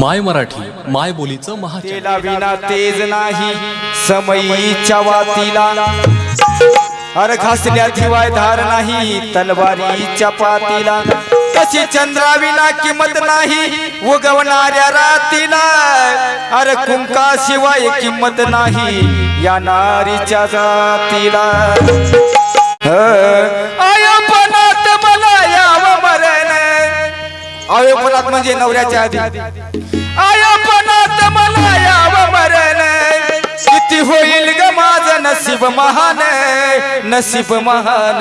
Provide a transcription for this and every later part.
माय मराठी माय बोलीचं महाचॅनल विना तेज नाही समयीच्या वातीला. अर घासल्याशिवाय धार नाही तलवारीच्या पातीला. कशी चंद्राविना किंमत नाही उगवणाऱ्या रातीला. अर कुंकाशिवाय किंमत नाही या नारीच्या जातीला. आयोपनात आयोपनात म्हणजे नवऱ्याच्या आधी. आयोपनात मला याव मरण. किती होईल ग माझं नसीब महान नसीब महान.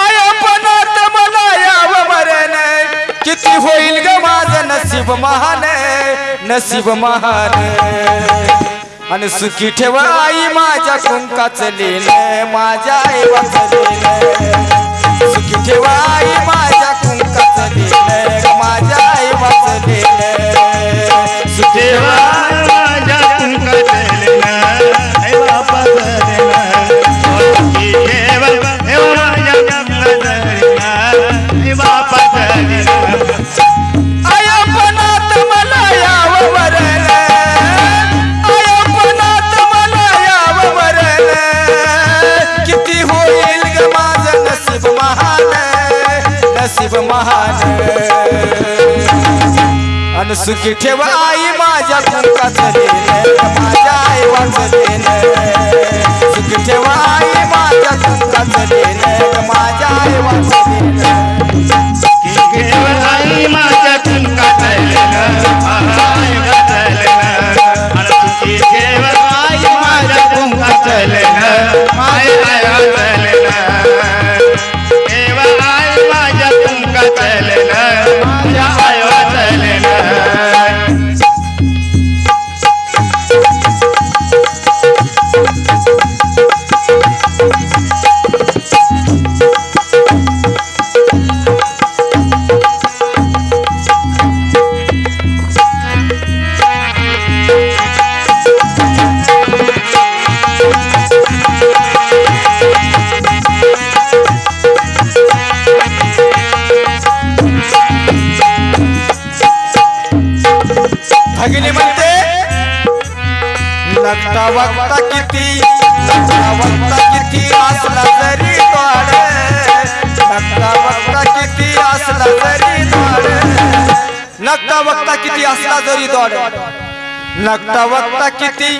आयोपनात मला याव मरण. किती होईल ग माझं नसीब महान नसीब महान. आणि सुखी ठेवा आई माझ्या कुंकाचं लेन माझ्या आई वाचलेलं सुखी ठेवाई आई मन सुखी ठेवा आई माझ्या कुंकाचं देणं माझ्या आई वाचलेलं सुखी ठेवा आई माझ्या कुंकाचं देणं माझ्या आई वाचलेलं वक्ता किती? लगता वक्ता किती असला जरी द्वार लगता वक्ता किती असला जरी द्वार लगता वक्ता किती असला जरी द्वार लगता वक्ता किती?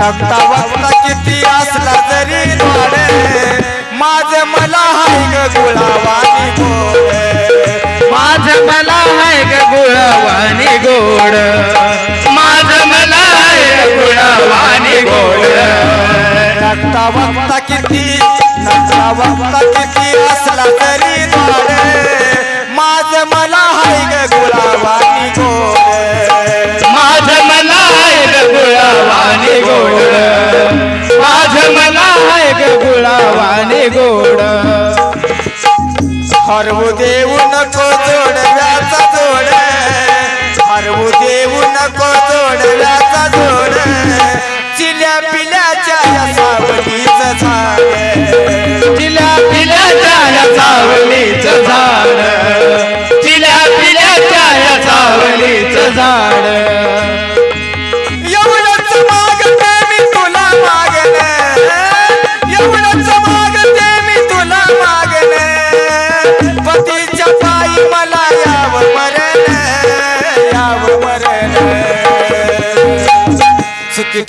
लगता वक्ता किती असला जरी द्वार माझ मला हाय ग गुलावानी गोड. माझ मला हाय ग गुळवानी गोड. नकता वक्ता किती? नकता वक्ता किती असला तरी द्वार? माझ मला हाय ग गुलाबानी गोड माझ मला आहे ग गुळवानी गोड माझ मला आहे ग गुळवानी गोड हरवू देऊ नको जोडव्याचा जोड. हरवू देऊ नको जोडव्याचा जोड. झाड. एवढंच मागते मी तुला मागणे. एवढंच मागते मी तुला मागणे. पतीच्या पायी मला यावं मरण यावं मरण सुखी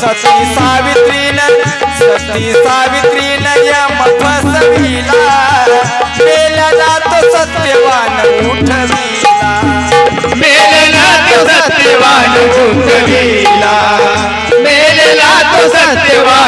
सती सावित्रीन सती सावित्रीन यम फसविला मेलनाथ सत्यवान उठविला. मेलनाथ सत्यवान उठविला. सत्यवान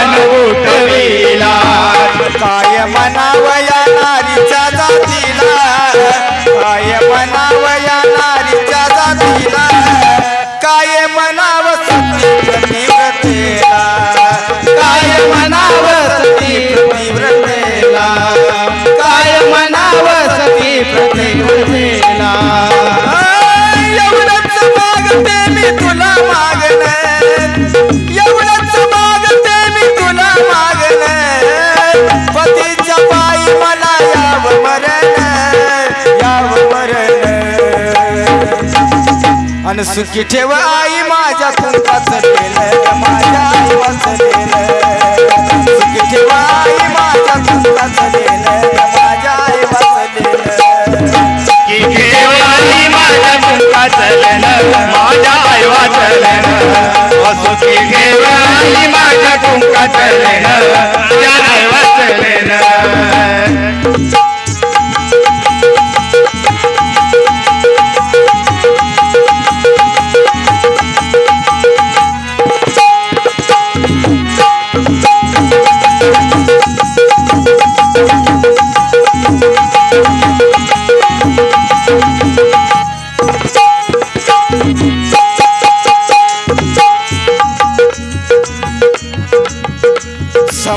आणि सुखी ठेव आई माझ्या कुंकाच केलं माझ्या आई वाचलेलं सुखी ठेव आई माझ्या कुंकाच केलं माझ्या आई वाचलेलं की आई माझ्या मुंगा चलन माझ्या आई चलन सुखी की आई माझ्या कुंका चलन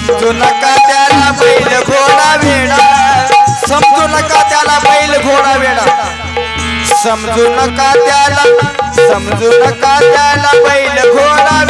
समजू नका त्याला बैल घोडा वेडा. समजू नका त्याला बैल घोडा वेडा. समजू नका त्याला समजू नका त्याला बैल घोडा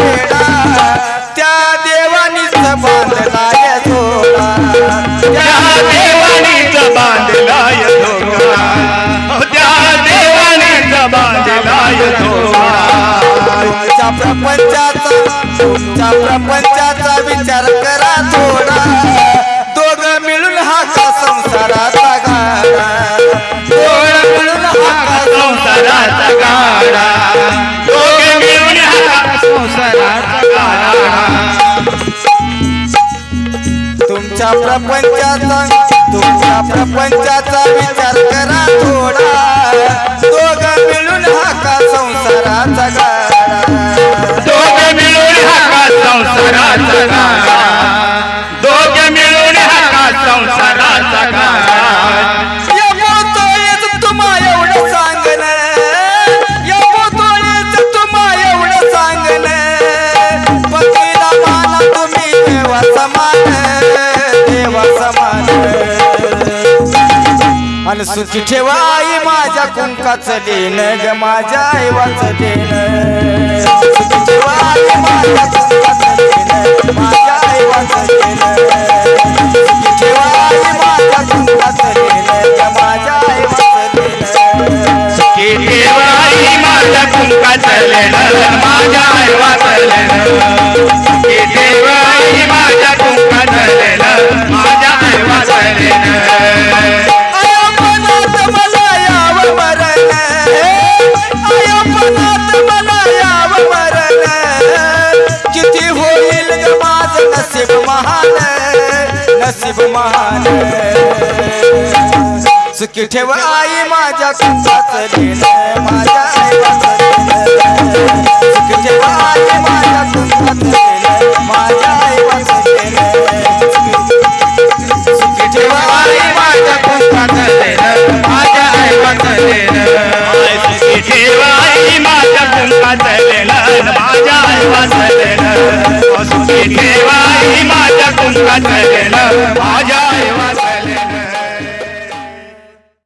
तुमच्या प्रपंचाचा तुमच्या प्रपंचाचा विचार करा थोडा. दोघ मिळून हा का संसाराचा गाडा. दोघ मिळून हा का संसाराचा गाडा. मन सुखी ठेवा आई माझ्या कुंकाचं लेन ग माझ्या आई वाचलेन ठेवा आई माझ्या कुंकाचं लेन माझ्या आई वाचलेन ठेवा आई माझ्या कुंकाचं ग माझ्या माझ्या माझ्या नसीब माझे सुखी ठेव आई माझ्या तुमचाच माझ्या सुखी माझ्या सुखी आई माझ्या तुमचाच सुखी सुखी ठेवा माझ्या